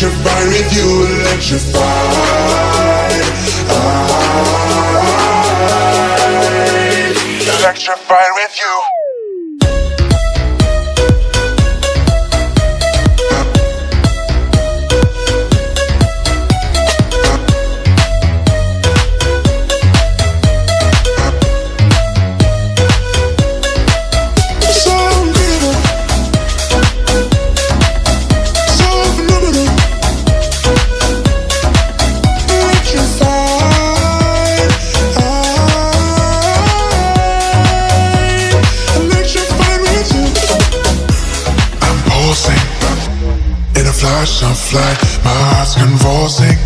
Electrified with you, electrified. I, ah. electrified with you. Flash of light. My heart's convulsing.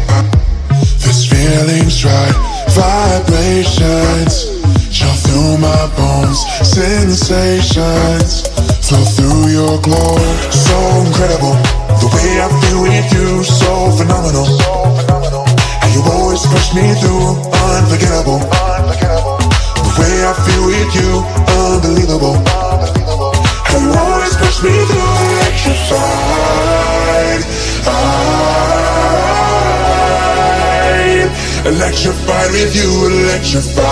This feeling's right. Vibrations chill through my bones. Sensations flow through your glow. So incredible. The way I feel with you, so phenomenal. And you always push me through, unforgettable. The way I feel with you, unbelievable. Electrified with you, electrified.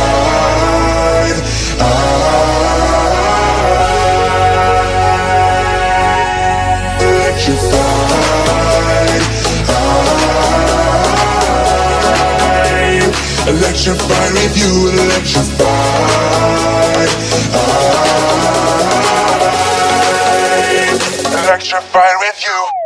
I, electrified. I, electrified with you, electrified. I, electrified with you.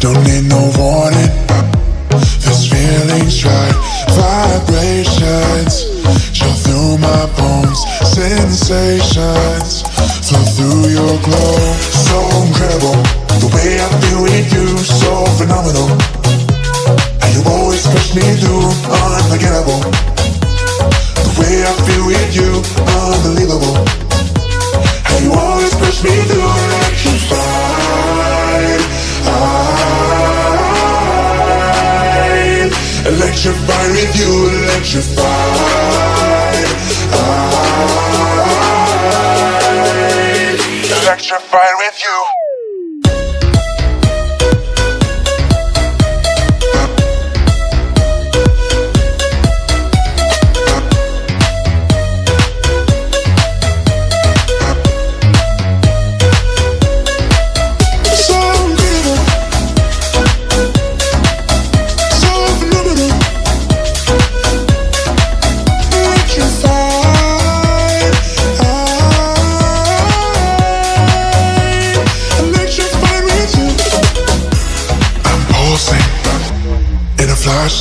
Don't need no warning. This feeling's right, vibrations chill through my bones, sensations flow through your glow. So incredible, the way I feel with you, so phenomenal. And you always push me through, unforgettable. The way I feel with you, unbelievable. And you always push me through electrified with you, electrified. I, ah. electrified with you.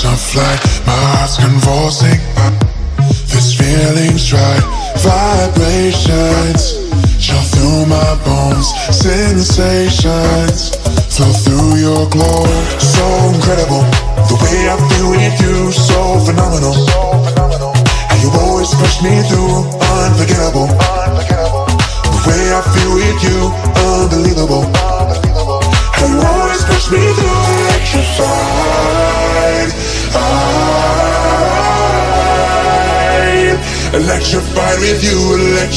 A flash. My heart's convulsing. This feeling's right. Vibrations chill through my bones. Sensations flow through your glow. So incredible. The way I feel with you, so phenomenal. And you always push me through, unforgettable. The way I feel with you, unbelievable. And you always push me through, electrified. Electrified with you.